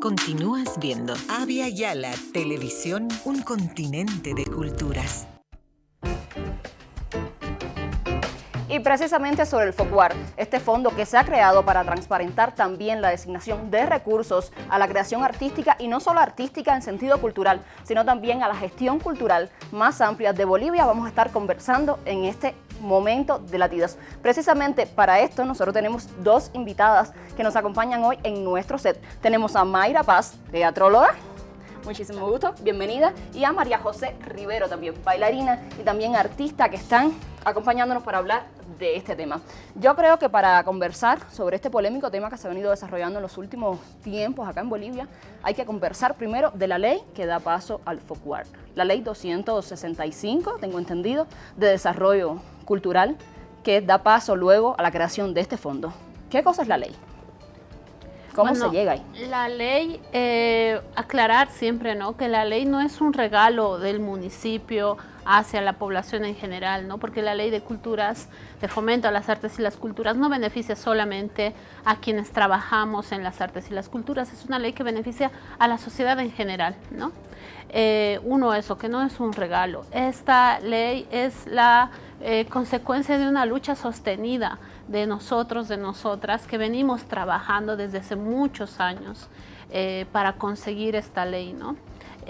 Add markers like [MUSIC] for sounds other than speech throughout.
Continúas viendo Avia Yala Televisión, un continente de culturas. Y precisamente sobre el FOCUAR, este fondo que se ha creado para transparentar también la designación de recursos a la creación artística y no solo artística en sentido cultural, sino también a la gestión cultural más amplia de Bolivia, vamos a estar conversando en este momento de latidos. Precisamente para esto nosotros tenemos dos invitadas que nos acompañan hoy en nuestro set. Tenemos a Mayra Paz, teatróloga, muchísimo gusto, bienvenida, y a María José Rivero también, bailarina y también artista que están acompañándonos para hablar de este tema. Yo creo que para conversar sobre este polémico tema que se ha venido desarrollando en los últimos tiempos acá en Bolivia, hay que conversar primero de la ley que da paso al FOCUAR. La ley 265, tengo entendido, de desarrollo cultural, que da paso luego a la creación de este fondo. ¿Qué cosa es la ley? ¿Cómo se llega ahí? La ley, eh, aclarar siempre, ¿no? Que la ley no es un regalo del municipio hacia la población en general, ¿no? Porque la ley de culturas, de fomento a las artes y las culturas, no beneficia solamente a quienes trabajamos en las artes y las culturas, es una ley que beneficia a la sociedad en general, ¿no? Eh, uno, eso, que no es un regalo. Esta ley es la eh, consecuencia de una lucha sostenida de nosotros, de nosotras, que venimos trabajando desde hace muchos años eh, para conseguir esta ley, ¿no?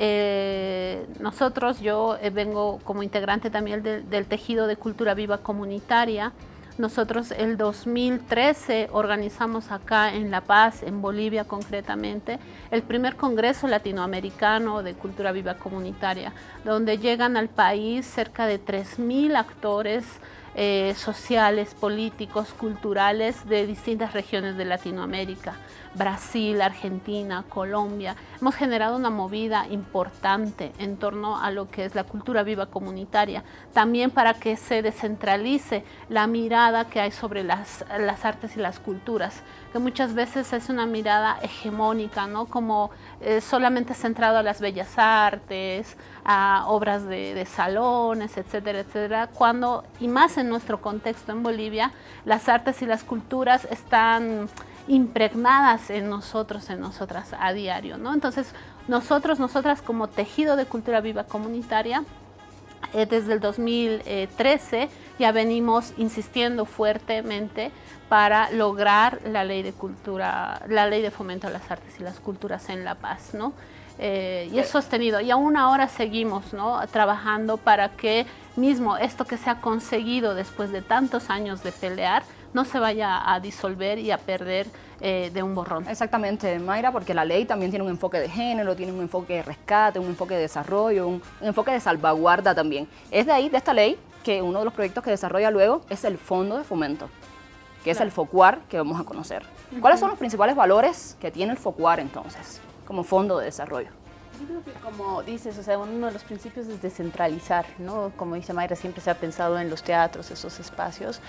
Eh, nosotros, yo eh, vengo como integrante también del tejido de cultura viva comunitaria. Nosotros el 2013 organizamos acá en La Paz, en Bolivia concretamente, el primer Congreso Latinoamericano de Cultura Viva Comunitaria, donde llegan al país cerca de 3.000 actores eh, sociales, políticos, culturales de distintas regiones de Latinoamérica, Brasil, Argentina, Colombia. Hemos generado una movida importante en torno a lo que es la cultura viva comunitaria, también para que se descentralice la mirada que hay sobre las, las artes y las culturas, que muchas veces es una mirada hegemónica, ¿no? como eh, solamente centrado a las bellas artes, a obras de, salones, etcétera, etcétera, cuando, y más en nuestro contexto en Bolivia, las artes y las culturas están impregnadas en nosotros, en nosotras a diario. ¿no? Entonces, nosotros, nosotras como tejido de cultura viva comunitaria, eh, desde el 2013 ya venimos insistiendo fuertemente para lograr la ley de cultura, la ley de fomento a las artes y las culturas en La Paz, ¿no? Eh, y es sostenido. Y aún ahora seguimos ¿no? trabajando para que mismo esto que se ha conseguido después de tantos años de pelear no se vaya a disolver y a perder eh, de un borrón. Exactamente, Mayra, porque la ley también tiene un enfoque de género, tiene un enfoque de rescate, un enfoque de desarrollo, un, enfoque de salvaguarda también. Es de ahí, de esta ley, que uno de los proyectos que desarrolla luego es el Fondo de Fomento, que es el FOCUAR que vamos a conocer. ¿Cuáles son los principales valores que tiene el FOCUAR entonces, como fondo de desarrollo? Yo creo que como dices, o sea, uno de los principios es descentralizar, ¿no? Como dice Mayra, siempre se ha pensado en los teatros, esos espacios,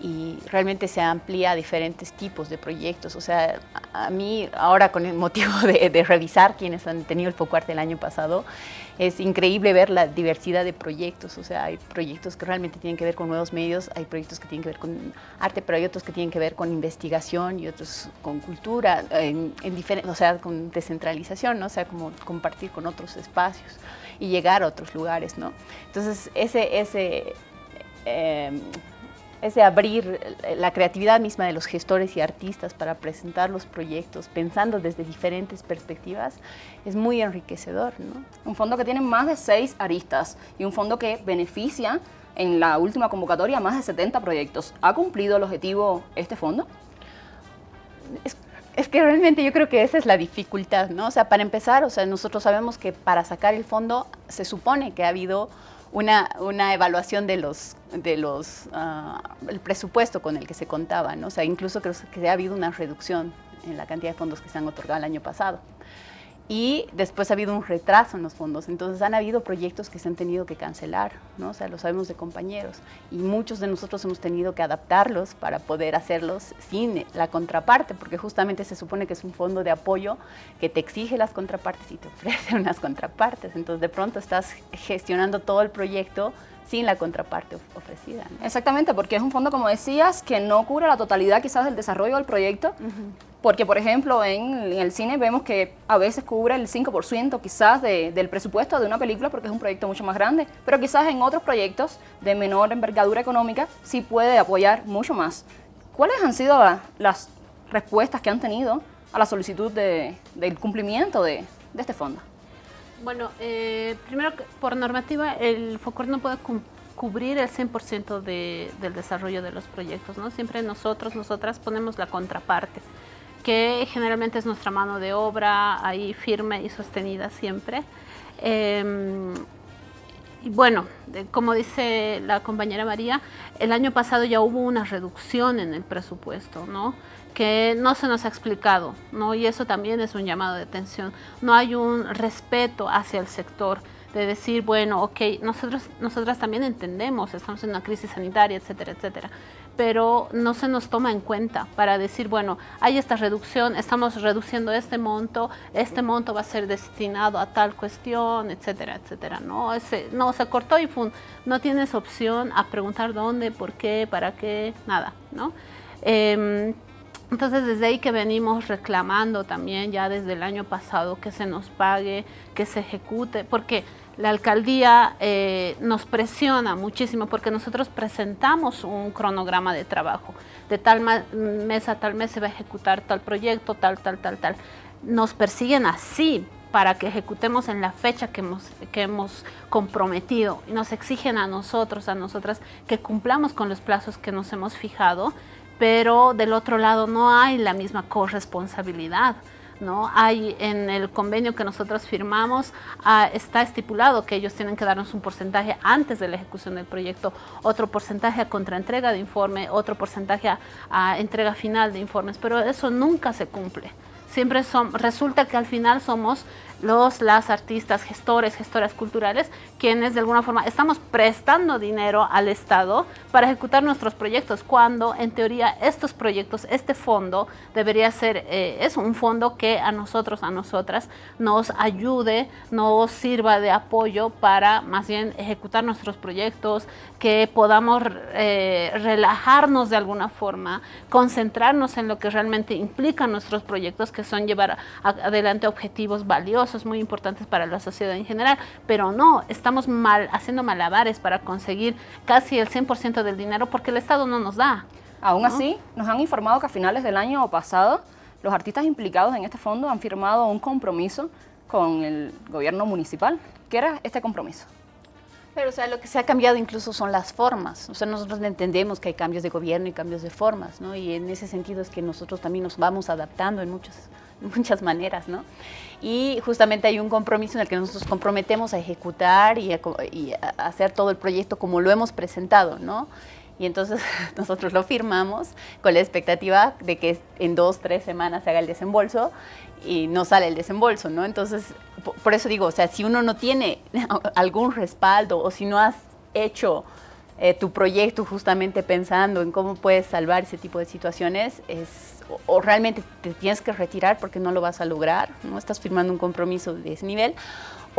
y realmente se amplía a diferentes tipos de proyectos. O sea, a mí, ahora con el motivo [LAUGHS] de, revisar quienes han tenido el FOCUARTE el año pasado, es increíble ver la diversidad de proyectos, o sea, hay proyectos que realmente tienen que ver con nuevos medios, hay proyectos que tienen que ver con arte, pero hay otros que tienen que ver con investigación y otros con cultura, en, en o sea, con descentralización, o sea, como compartir con otros espacios y llegar a otros lugares, ¿no? Entonces, ese, ese eh, ese abrir la creatividad misma de los gestores y artistas para presentar los proyectos pensando desde diferentes perspectivas es muy enriquecedor. ¿no? Un fondo que tiene más de seis aristas y un fondo que beneficia en la última convocatoria más de 70 proyectos. ¿Ha cumplido el objetivo este fondo? Es, es, que realmente yo creo que esa es la dificultad, ¿no? O sea, para empezar, o sea, nosotros sabemos que para sacar el fondo se supone que ha habido una, una evaluación de los, de los, uh, el presupuesto con el que se contaba, ¿no? O sea, incluso creo que ha habido una reducción en la cantidad de fondos que se han otorgado el año pasado y después ha habido un retraso en los fondos, entonces han habido proyectos que se han tenido que cancelar, ¿no? o sea, lo sabemos de compañeros, y muchos de nosotros hemos tenido que adaptarlos para poder hacerlos sin la contraparte, porque justamente se supone que es un fondo de apoyo que te exige las contrapartes y te ofrece [LAUGHS] unas contrapartes, entonces de pronto estás gestionando todo el proyecto sin la contraparte ofrecida. Exactamente, porque es un fondo, como decías, que no cubre la totalidad quizás del desarrollo del proyecto, Porque, por ejemplo, en, el cine vemos que a veces cubre el 5% quizás del presupuesto de una película porque es un proyecto mucho más grande, pero quizás en otros proyectos de menor envergadura económica sí puede apoyar mucho más. ¿Cuáles han sido las respuestas que han tenido a la solicitud del cumplimiento de, este fondo? Bueno, eh, primero, por normativa, el FOCOR no puede cubrir el 100% del desarrollo de los proyectos, ¿no? Siempre nosotros, nosotras ponemos la contraparte que generalmente es nuestra mano de obra ahí firme y sostenida siempre. Em, y bueno, como dice la compañera María, el año pasado ya hubo una reducción en el presupuesto, ¿no? que no se nos ha explicado, ¿no? y eso también es un llamado de atención. No hay un respeto hacia el sector de decir, bueno, ok, nosotros, nosotras también entendemos, estamos en una crisis sanitaria, etcétera, etcétera, pero no se nos toma en cuenta para decir, bueno, hay esta reducción, estamos reduciendo este monto, este monto va a ser destinado a tal cuestión, etcétera, etcétera. No, Ese, no se cortó y no tienes opción a preguntar dónde, por qué, para qué, nada, ¿no? Em, entonces desde ahí que venimos reclamando también ya desde el año pasado que se nos pague, que se ejecute, porque la alcaldía eh, nos presiona muchísimo porque nosotros presentamos un cronograma de trabajo. De tal mes a tal mes se va a ejecutar tal proyecto, tal, tal, tal, tal. Nos persiguen así para que ejecutemos en la fecha que hemos, que hemos comprometido y nos exigen a nosotros, a nosotras, que cumplamos con los plazos que nos hemos fijado, pero del otro lado no hay la misma corresponsabilidad. ¿No? Hay en el convenio que nosotros firmamos, ah, está estipulado que ellos tienen que darnos un porcentaje antes de la ejecución del proyecto, otro porcentaje a contraentrega de informe, otro porcentaje a entrega final de informes, pero eso nunca se cumple siempre son, resulta que al final somos los, las artistas, gestores, gestoras culturales, quienes de alguna forma estamos prestando dinero al Estado para ejecutar nuestros proyectos, cuando en teoría estos proyectos, este fondo debería ser, eh, es un fondo que a nosotros, a nosotras, nos ayude, nos sirva de apoyo para más bien ejecutar nuestros proyectos, que podamos eh, relajarnos de alguna forma, concentrarnos en lo que realmente implican nuestros proyectos, que son llevar adelante objetivos valiosos, muy importantes para la sociedad en general, pero no, estamos mal, haciendo malabares para conseguir casi el 100% del dinero porque el Estado no nos da. Aún así, nos han informado que a finales del año pasado, los artistas implicados en este fondo han firmado un compromiso con el gobierno municipal. ¿Qué era este compromiso? Pero, o sea, lo que se ha cambiado incluso son las formas. O sea, nosotros entendemos que hay cambios de gobierno y cambios de formas, ¿no? Y en ese sentido es que nosotros también nos vamos adaptando en muchas, [LAUGHS] muchas maneras, ¿no? Y justamente hay un compromiso en el que nosotros comprometemos a ejecutar y a, hacer todo el proyecto como lo hemos presentado, ¿no? Y entonces [LAUGHS] nosotros lo firmamos con la expectativa de que en dos, tres semanas se haga el desembolso y no sale el desembolso, ¿no? Entonces, por eso digo, o sea, si uno no tiene [LAUGHS] algún respaldo o si no has hecho eh, tu proyecto justamente pensando en cómo puedes salvar ese tipo de situaciones, es, o, realmente te tienes que retirar porque no lo vas a lograr, no estás firmando un compromiso de ese nivel,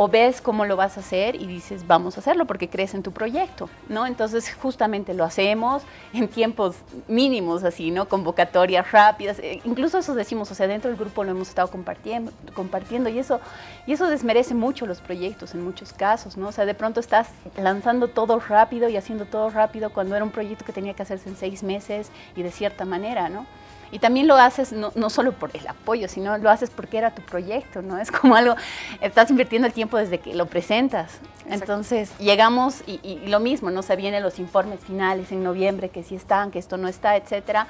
o ves cómo lo vas a hacer y dices, vamos a hacerlo porque crees en tu proyecto, ¿no? Entonces, justamente lo hacemos en tiempos mínimos, así, ¿no? Convocatorias rápidas, eh, incluso eso decimos, o sea, dentro del grupo lo hemos estado compartiendo, compartiendo y eso, y eso desmerece mucho los proyectos en muchos casos, ¿no? O sea, de pronto estás lanzando todo rápido y haciendo todo rápido cuando era un proyecto que tenía que hacerse en seis meses y de cierta manera, ¿no? Y también lo haces no, no, solo por el apoyo, sino lo haces porque era tu proyecto, ¿no? Es como algo, estás invirtiendo el tiempo desde que lo presentas. Entonces, llegamos y, y, lo mismo, ¿no? Se vienen los informes finales en noviembre, que sí están, que esto no está, etcétera.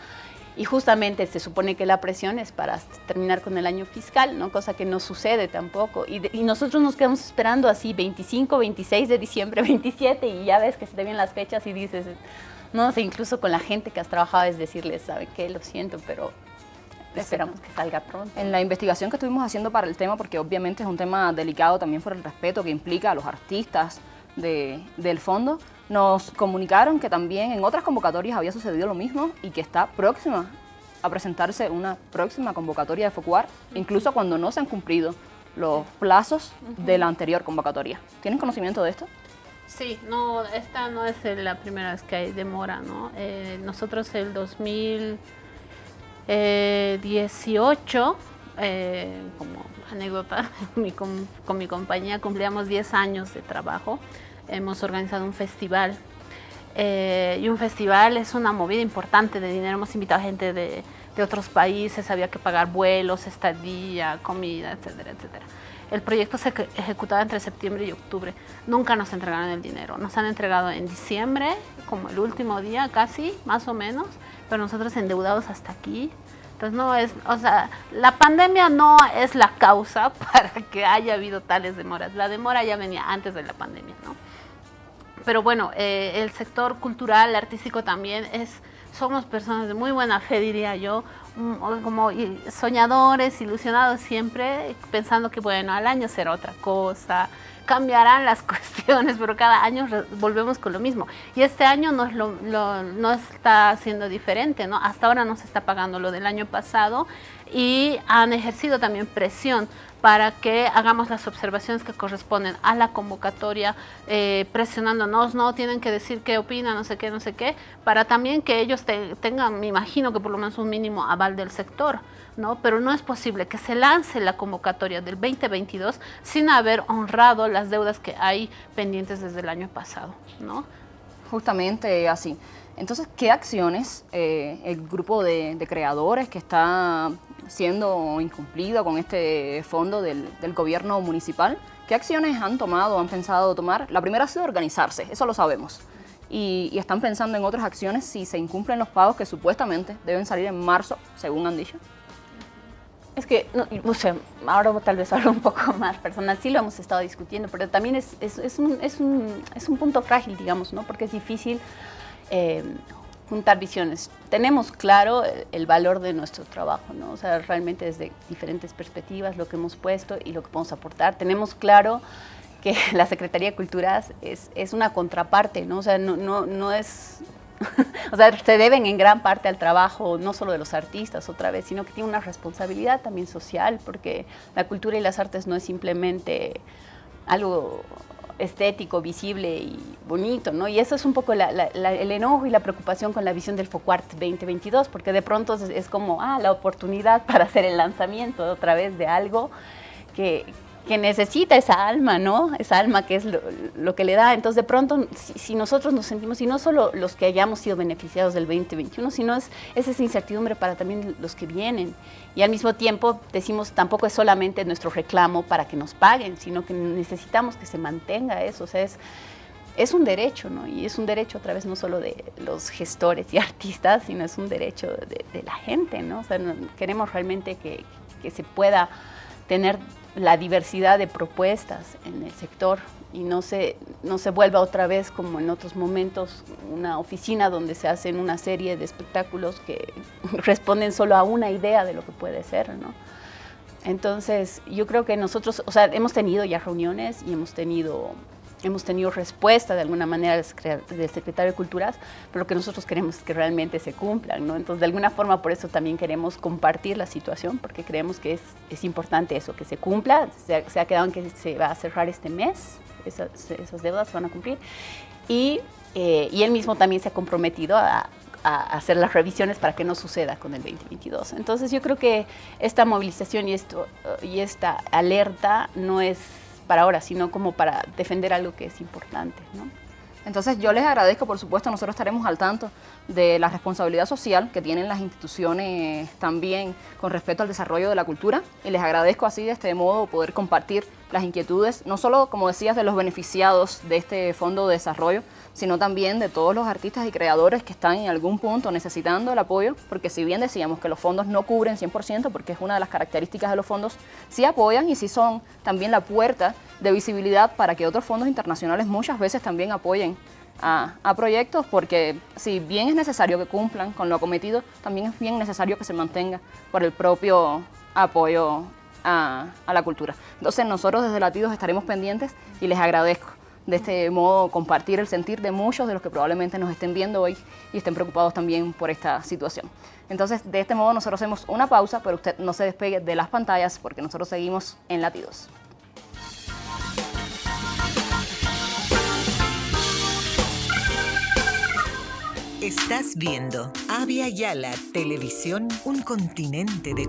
Y justamente se supone que la presión es para terminar con el año fiscal, ¿no? Cosa que no sucede tampoco. Y, y nosotros nos quedamos esperando así 25, 26 de diciembre, [LAUGHS] 27 y ya ves que se te vienen las fechas y dices, no sé, incluso con la gente que has trabajado es decirles, ¿sabe qué? Lo siento, pero esperamos que salga pronto. En la investigación que estuvimos haciendo para el tema, porque obviamente es un tema delicado también por el respeto que implica a los artistas del fondo, nos comunicaron que también en otras convocatorias había sucedido lo mismo y que está próxima a presentarse una próxima convocatoria de FOCUAR, incluso cuando no se han cumplido los plazos de la anterior convocatoria. ¿Tienen conocimiento de esto? Sí, no, esta no es la primera vez que hay demora, ¿no? Eh, nosotros el 2000, 18, como anécdota, [LAUGHS] con, mi compañía cumplíamos 10 años de trabajo. Hemos organizado un festival y un festival es una movida importante de dinero. Hemos invitado a gente de, de otros países, había que pagar vuelos, estadía, comida, etcétera, etcétera. El proyecto se ejecutaba entre septiembre y octubre. Nunca nos entregaron el dinero. Nos han entregado en diciembre, como el último día casi, más o menos, pero nosotros endeudados hasta aquí. Entonces no es, o sea, la pandemia no es la causa [LAUGHS] para que haya habido tales demoras. La demora ya venía antes de la pandemia, ¿no? Pero bueno, eh, el sector cultural, artístico también es somos personas de muy buena fe, diría yo, mm, como soñadores, ilusionados siempre, pensando que bueno, al año será otra cosa, cambiarán las [LAUGHS] cuestiones, pero cada año volvemos con lo mismo. Y este año no, es lo, no está siendo diferente, ¿no? Hasta ahora no se está pagando lo del año pasado y han ejercido también presión para que hagamos las observaciones que corresponden a la convocatoria, eh, presionándonos, no tienen que decir qué opinan, no sé qué, no sé qué, para también que ellos tengan, me imagino que por lo menos un mínimo aval del sector, ¿no? Pero no es posible que se lance la convocatoria del 2022 sin haber honrado las deudas que hay pendientes desde el año pasado, ¿no? Justamente así. Entonces, ¿qué acciones eh, el grupo de, de creadores que está siendo incumplido con este fondo del, gobierno municipal. ¿Qué acciones han tomado, han pensado tomar? La primera ha sido organizarse, eso lo sabemos. Y, están pensando en otras acciones si se incumplen los pagos que supuestamente deben salir en marzo, según han dicho. Es que, no, sé, ahora tal vez hablo un poco más personal, sí lo hemos estado discutiendo, pero también es, es, es, un, es un, un, punto frágil, digamos, ¿no? Porque es difícil eh, juntar visiones. Tenemos claro el valor de nuestro trabajo, ¿no? O sea, realmente desde diferentes perspectivas lo que hemos puesto y lo que podemos aportar. Tenemos claro que [LAUGHS] la Secretaría de Culturas es, es una contraparte, ¿no? O sea, no, no, no es... [LAUGHS] o sea, se deben en gran parte al trabajo no solo de los artistas otra vez, sino que tiene una responsabilidad también social, porque la cultura y las artes no es simplemente algo estético, visible y bonito, ¿no? Y eso es un poco el enojo y la preocupación con la visión del FOCUART 2022, porque de pronto es, como, ah, la oportunidad [LAUGHS] para hacer el lanzamiento otra vez de algo que, que necesita esa alma, ¿no? Esa alma que es lo, que le da. Entonces, de pronto, si, nosotros nos sentimos, y no solo los que hayamos sido beneficiados del 2021, sino es, es, esa incertidumbre para también los que vienen. Y al mismo tiempo, decimos, tampoco es solamente nuestro reclamo para que nos paguen, sino que necesitamos que se mantenga eso. O sea, es, es un derecho, ¿no? Y es un derecho a través no solo de los gestores y [LAUGHS] artistas, sino es un derecho de, la gente, ¿no? O sea, queremos realmente que, que se pueda tener la diversidad de propuestas en el sector y no se, no se vuelva otra vez como en otros momentos una oficina donde se hacen una serie de espectáculos que [LAUGHS] responden solo a una idea de lo que puede ser, ¿no? Entonces, yo creo que nosotros, o sea, hemos tenido ya reuniones y hemos tenido hemos tenido respuesta de alguna manera del secretario de Culturas, pero lo que nosotros queremos es que realmente se cumplan, ¿no? Entonces, de alguna forma, por eso también queremos compartir la situación, porque creemos que es, es importante eso, que se cumpla, se, se, ha quedado en que se va a cerrar este mes, esas, esas deudas se van a cumplir, y, eh, y él mismo también se ha comprometido a, a hacer las revisiones para que no suceda con el 2022. Entonces yo creo que esta movilización y, esto, y esta alerta no es para ahora, sino como para defender algo que es importante. ¿no? Entonces yo les agradezco, por supuesto, nosotros estaremos al tanto de la responsabilidad social que tienen las instituciones también con respecto al desarrollo de la cultura y les agradezco así de este modo poder compartir las inquietudes, no solo, como decías, de los beneficiados de este Fondo de Desarrollo, sino también de todos los artistas y creadores que están en algún punto necesitando el apoyo, porque si bien decíamos que los fondos no cubren 100%, porque es una de las características de los fondos, sí apoyan y sí son también la puerta de visibilidad para que otros fondos internacionales muchas veces también apoyen a, proyectos, porque si bien es necesario que cumplan con lo acometido, también es bien necesario que se mantenga por el propio apoyo a, la cultura. Entonces nosotros desde Latidos estaremos pendientes y les agradezco de este modo compartir el sentir de muchos de los que probablemente nos estén viendo hoy y estén preocupados también por esta situación. Entonces, de este modo nosotros hacemos una pausa, pero usted no se despegue de las pantallas porque nosotros seguimos en Latidos. Estás viendo Avia Yala Televisión, un continente de